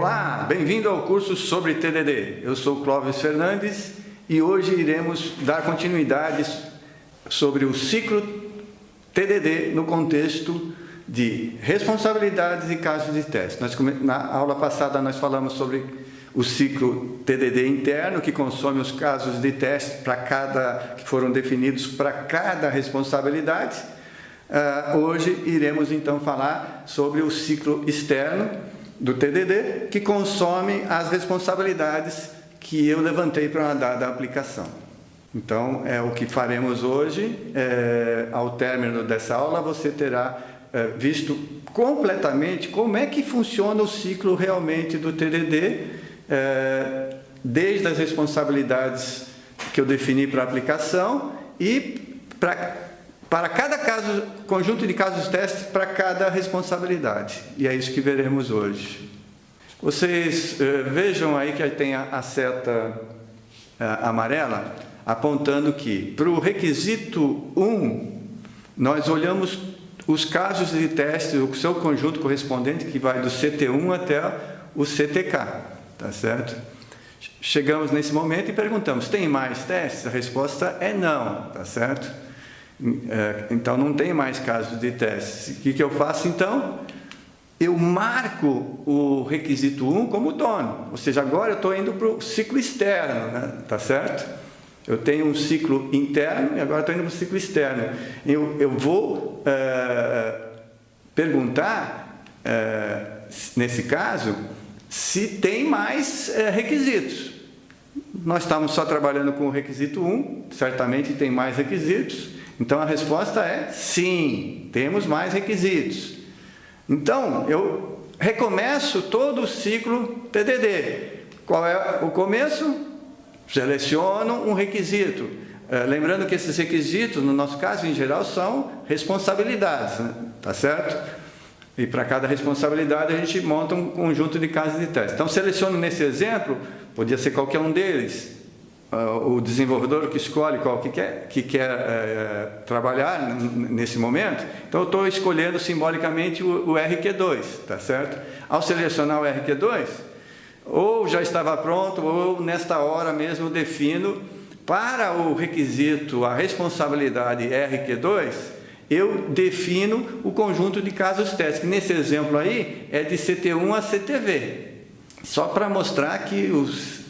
Olá, bem-vindo ao curso sobre TDD. Eu sou Clóvis Fernandes e hoje iremos dar continuidade sobre o ciclo TDD no contexto de responsabilidades e casos de teste. Nós, na aula passada nós falamos sobre o ciclo TDD interno, que consome os casos de teste para cada, que foram definidos para cada responsabilidade. Uh, hoje iremos então falar sobre o ciclo externo do TDD, que consome as responsabilidades que eu levantei para uma dada aplicação. Então, é o que faremos hoje. É, ao término dessa aula, você terá é, visto completamente como é que funciona o ciclo realmente do TDD, é, desde as responsabilidades que eu defini para a aplicação e para, para cada caso, conjunto de casos testes para cada responsabilidade. E é isso que veremos hoje. Vocês é, vejam aí que tem a, a seta é, amarela apontando que para o requisito 1, nós olhamos os casos de teste, o seu conjunto correspondente, que vai do CT1 até o CTK, tá certo? Chegamos nesse momento e perguntamos, tem mais testes? A resposta é não, tá certo? É, então, não tem mais casos de testes. O que, que eu faço, então? Eu marco o requisito 1 como dono, ou seja, agora eu estou indo para o ciclo externo, né? tá certo? Eu tenho um ciclo interno e agora estou indo para o ciclo externo. Eu, eu vou é, perguntar, é, nesse caso, se tem mais é, requisitos. Nós estamos só trabalhando com o requisito 1, certamente tem mais requisitos. Então a resposta é sim, temos mais requisitos. Então eu recomeço todo o ciclo TDD. Qual é o começo? Seleciono um requisito. É, lembrando que esses requisitos, no nosso caso, em geral, são responsabilidades, né? tá certo? E para cada responsabilidade a gente monta um conjunto de casos de teste. Então, seleciono nesse exemplo, podia ser qualquer um deles, uh, o desenvolvedor que escolhe qual que quer, que quer uh, trabalhar nesse momento. Então, eu estou escolhendo simbolicamente o, o RQ2, tá certo? Ao selecionar o RQ2, ou já estava pronto, ou nesta hora mesmo defino para o requisito, a responsabilidade RQ2, eu defino o conjunto de casos testes, que nesse exemplo aí é de CT1 a CTV, só para mostrar que os,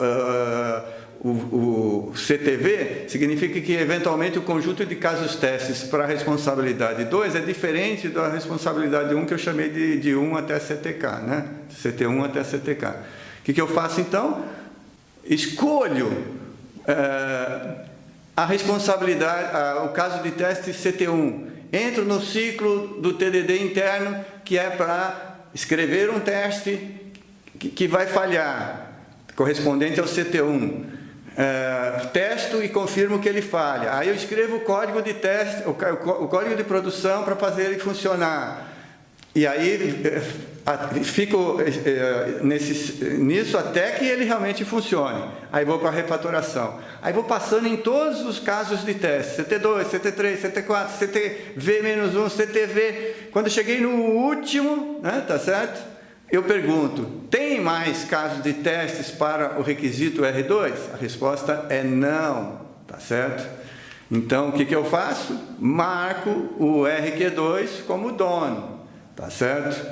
uh, o, o, CTV significa que, eventualmente, o conjunto de casos testes para a responsabilidade 2 é diferente da responsabilidade 1 que eu chamei de, de 1 até CTK, né? CT1 até CTK. O que, que eu faço, então? Escolho é, a responsabilidade, a, o caso de teste CT1. Entro no ciclo do TDD interno, que é para escrever um teste que, que vai falhar, correspondente ao CT1 é, testo e confirmo que ele falha. Aí eu escrevo o código de teste, o, o código de produção para fazer ele funcionar. E aí é, fico é, nesse, nisso até que ele realmente funcione. Aí vou para a refatoração. Aí vou passando em todos os casos de teste. CT2, CT3, CT4, CTV-1, CTV. Quando cheguei no último, né, tá certo? Eu pergunto, tem mais casos de testes para o requisito R2? A resposta é não, tá certo? Então, o que, que eu faço? Marco o RQ2 como dono, tá certo?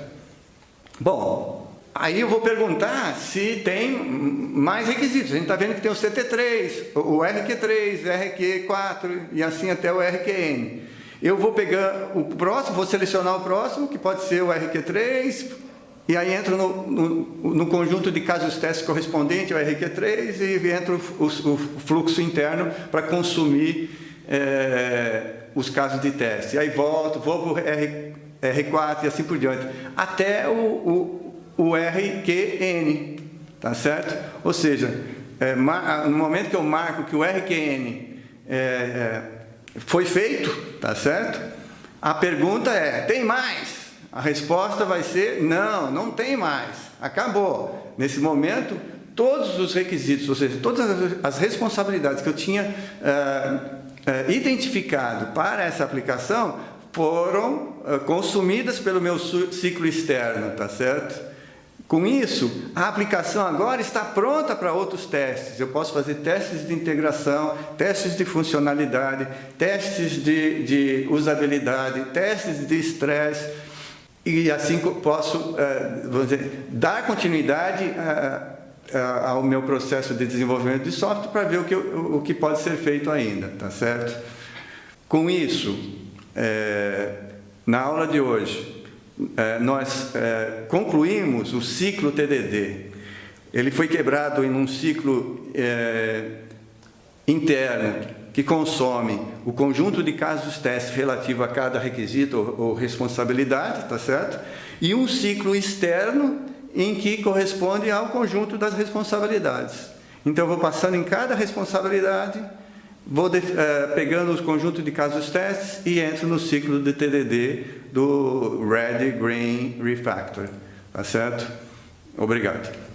Bom, aí eu vou perguntar se tem mais requisitos. A gente está vendo que tem o CT3, o RQ3, RQ4 e assim até o RQN. Eu vou pegar o próximo, vou selecionar o próximo, que pode ser o RQ3, e aí entra no, no, no, conjunto de casos testes correspondente ao RQ3 e entra o, o, o fluxo interno para consumir é, os casos de teste. Aí volto, vou para o R, R4 e assim por diante, até o, o, RQN, tá certo? Ou seja, é, no momento que eu marco que o RQN é, é, foi feito, tá certo? A pergunta é, tem mais? A resposta vai ser não, não tem mais, acabou. Nesse momento, todos os requisitos, ou seja, todas as responsabilidades que eu tinha uh, uh, identificado para essa aplicação foram uh, consumidas pelo meu ciclo externo, tá certo? Com isso, a aplicação agora está pronta para outros testes. Eu posso fazer testes de integração, testes de funcionalidade, testes de, de usabilidade, testes de estresse, e assim posso eh, vamos dizer, dar continuidade a, a, ao meu processo de desenvolvimento de software para ver o que, o, que pode ser feito ainda, tá certo? Com isso, na aula de hoje, nós concluímos o ciclo TDD. Ele foi quebrado em um ciclo interno que consome o conjunto de casos testes relativo a cada requisito ou, responsabilidade, tá certo? E um ciclo externo em que corresponde ao conjunto das responsabilidades. Então, vou passando em cada responsabilidade, vou de, uh, pegando os conjuntos de casos testes e entro no ciclo de TDD do Red Green Refactor. Tá certo? Obrigado.